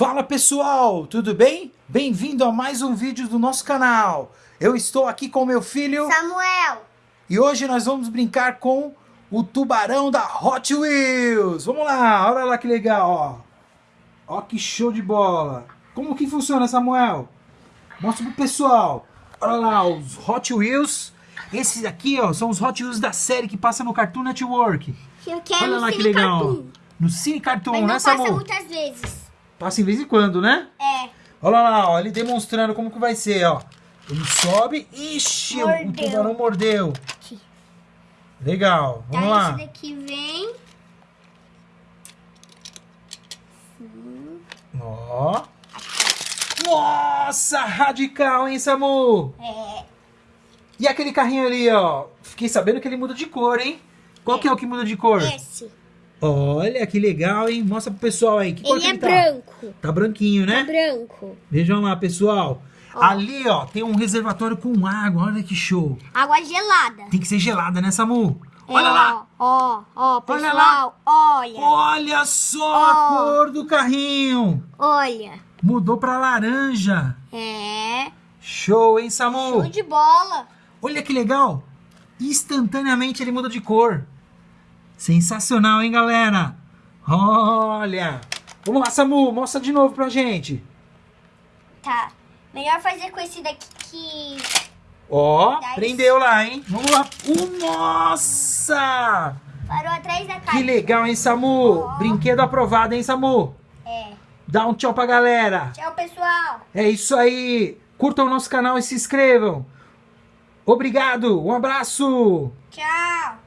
Fala pessoal, tudo bem? Bem-vindo a mais um vídeo do nosso canal. Eu estou aqui com meu filho Samuel. e hoje nós vamos brincar com o tubarão da Hot Wheels. Vamos lá, olha lá que legal, ó. Ó que show de bola. Como que funciona, Samuel? Mostra pro pessoal. Olha lá, os Hot Wheels. Esses aqui, ó, são os Hot Wheels da série que passa no Cartoon Network. Eu quero Olha lá no que Cine legal. Cartoon. No Cine Cartoon, Mas né, não passa muitas vezes. Passa em vez em quando, né? É. Olha lá, ó, ele demonstrando como que vai ser, ó. Ele sobe. Ixi, o Mordeu. tubarão mordeu. Aqui. Legal, vamos Aí lá. esse daqui vem. Ó. Nossa, radical, hein, Samu? É. E aquele carrinho ali, ó. Fiquei sabendo que ele muda de cor, hein? Qual que é o que muda de cor? Esse. Olha, que legal, hein? Mostra pro pessoal aí. Que Ele é ele tá? branco. Tá branquinho, né? É branco. Vejam lá, pessoal. Ali, ó, tem um reservatório com água. Olha que show. Água gelada. Tem que ser gelada, né, Samu? É, Olha lá. Ó, ó, Olha lá. pessoal. Olha. Olha só a Ó. cor do carrinho. Olha. Mudou pra laranja. É. Show, hein, Samu? Show de bola. Olha que legal. Instantaneamente ele muda de cor. Sensacional, hein, galera? Olha. Vamos lá, Samu. Mostra de novo pra gente. Tá. Melhor fazer com esse daqui que. Ó, Dez. prendeu lá, hein? Vamos lá. Uh, nossa! Parou atrás da Que caixa. legal, hein, Samu? Brinquedo aprovado, hein, Samu? É. Dá um tchau pra galera. Tchau, pessoal. É isso aí. Curtam o nosso canal e se inscrevam. Obrigado. Um abraço. Tchau.